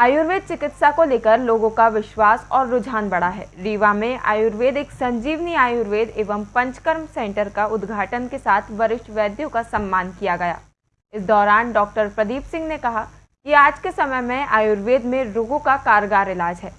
आयुर्वेद चिकित्सा को लेकर लोगों का विश्वास और रुझान बढ़ा है। रीवा में आयुर्वेद एक संजीवनी आयुर्वेद एवं पंचकर्म सेंटर का उद्घाटन के साथ वरिष्ठ वैद्यों का सम्मान किया गया। इस दौरान डॉक्टर प्रदीप सिंह ने कहा कि आज के समय में आयुर्वेद में रोगों का कारगर इलाज है।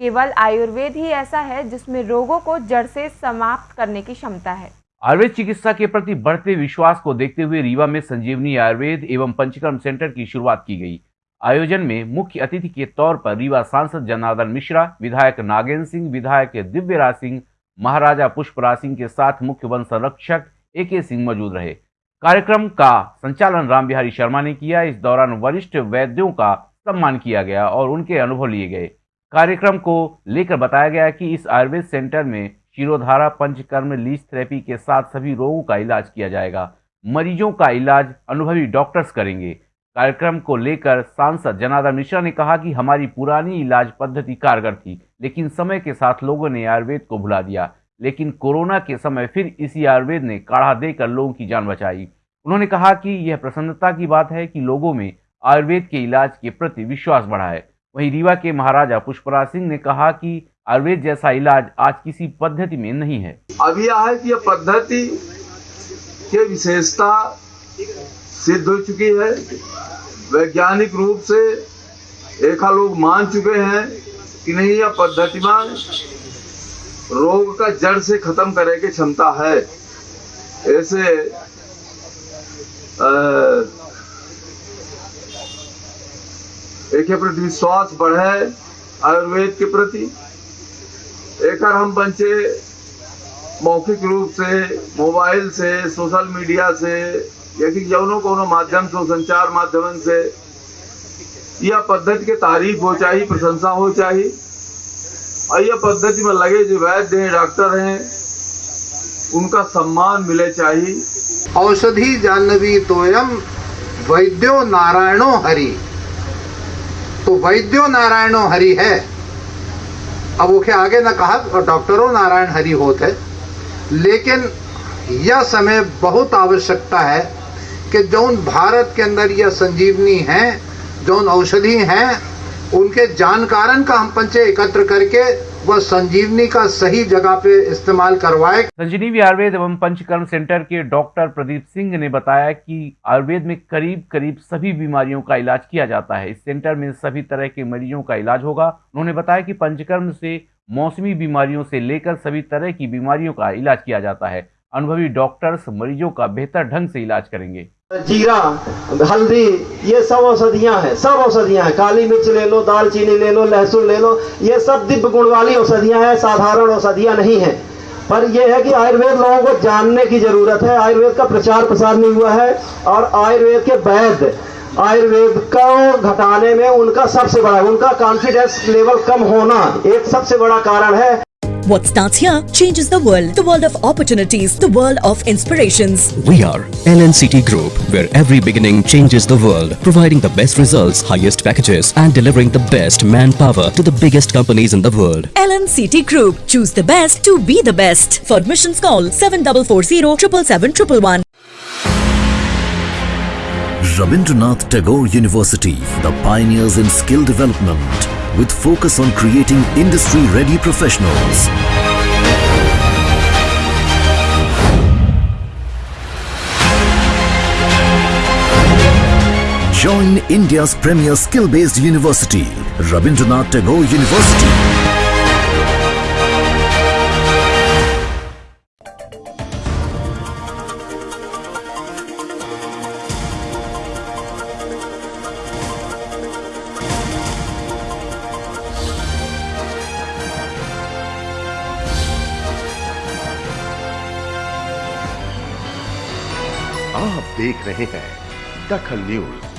केवल आयुर्वेद ही ऐसा है जिसमें रोगों को जड़ से समाप्त करने की क्षमता है। आयुर्वेद चिकित्सा के प्रति बढ़ते विश्वास को देखते हुए रीवा में संजीवनी आयुर्वेद एवं पंचकर्म सेंटर की शुरुआत की गई। आयोजन में मुख्य अतिथि के तौर पर रीवा सांसद जनार्दन मिश्रा, विधायक नागेंद्र सिंह, विधायक दिव्यराज सिंह, महाराजा पुष्पराज सिंह के साथ मुख्य वन संरक्षक ए के सिंह मौजूद रहे। कार्यक्रम का संचालन राम बिहारी शर्मा ने किया। इस दौरान वरिष्ठ वैद्यों का सम्मान किया गया और उनके अनुभव लिए गए। कार्यक्रम को लेकर बताया गया कि इस आयुर्वेद सेंटर में शिरोधारा, पंचकर्म, लीज थेरेपी के साथ सभी रोगों का इलाज किया जाएगा। मरीजों का इलाज अनुभवी डॉक्टर्स करेंगे। कार्यक्रम को लेकर सांसद जनार्दन मिश्रा ने कहा कि हमारी पुरानी इलाज पद्धति कारगर थी, लेकिन समय के साथ लोगों ने आयुर्वेद को भुला दिया। लेकिन कोरोना के समय फिर इसी आयुर्वेद ने काढ़ा देकर लोगों की जान बचाई। उन्होंने कहा कि यह प्रसन्नता की बात है कि लोगों में आयुर्वेद के इलाज के प्रति विश्वास बढ़ा है। वहीं रीवा के महाराजा पुष्पराज सिंह ने कहा कि आयुर्वेद जैसा इलाज आज किसी पद्धति में नहीं है। है कि यह पद्धति की विशेषता सिद्ध हो चुकी है। वैज्ञानिक रूप से एक लोग मान चुके हैं कि नहीं, यह पद्धति रोग का जड़ से खत्म करने की क्षमता है। ऐसे एक प्रति विश्वास बढ़े आयुर्वेद के प्रति। एक हम बंचे मौखिक रूप से, मोबाइल से, सोशल मीडिया से या कि जौनों कोनो माध्यम से संचार माध्यम से यह पद्धति के तारीफ़ हो चाहिए, प्रशंसा हो चाहिए। और यह पद्धति में लगे जो वैद्य हैं, डॉक्टर हैं, उनका सम्मान मिले चाहिए। औषधि जानवी तोयम, वैद्यो नारायणो हरि। तो वैद्यो नारायणो हरि है। अब वो आगे ना कहा, और डॉक्टरों नारायण हरि होते। लेकिन यह समय बहुत आवश्यकता है। कि जौन भारत के अंदर यह संजीवनी है, जौन औषधि हैं, उनके जानकारन का हम पंचे एकत्र करके वह संजीवनी का सही जगह पे इस्तेमाल करवाए। संजीवनी आयुर्वेद एवं पंचकर्म सेंटर के डॉक्टर प्रदीप सिंह ने बताया कि आयुर्वेद में करीब करीब सभी बीमारियों का इलाज किया जाता है। इस सेंटर में सभी तरह के मरीजों का इलाज होगा। उन्होंने बताया कि पंचकर्म से मौसमी बीमारियों से लेकर सभी तरह की बीमारियों का इलाज किया जाता है। अनुभवी डॉक्टर्स मरीजों का बेहतर ढंग से इलाज करेंगे। जीरा, हल्दी, ये सब औषधियाँ हैं, सब औषधियाँ हैं। काली मिर्च ले लो, दालचीनी ले लो, लहसुन ले लो, ये सब दिव्य गुण वाली औषधियाँ हैं, साधारण औषधियाँ नहीं हैं। पर यह है कि आयुर्वेद लोगों को जानने की ज़रूरत है। आयुर्वेद का प्रचार प्रसार नहीं हुआ है और आयुर्वेद के वैद्य आयुर्वेद को घटाने में उनका सबसे बड़ा, उनका कॉन्फिडेंस लेवल कम होना एक सबसे बड़ा कारण है। What starts here changes the world. The world of opportunities. The world of inspirations. We are LNCT Group, where every beginning changes the world. Providing the best results, highest packages and delivering the best manpower to the biggest companies in the world. LNCT Group. Choose the best to be the best. For admissions call 7440 111 Rabindranath Tagore University, the pioneers in skill development with focus on creating industry-ready professionals. Join India's premier skill-based university, Rabindranath Tagore University. आप देख रहे हैं दखल news.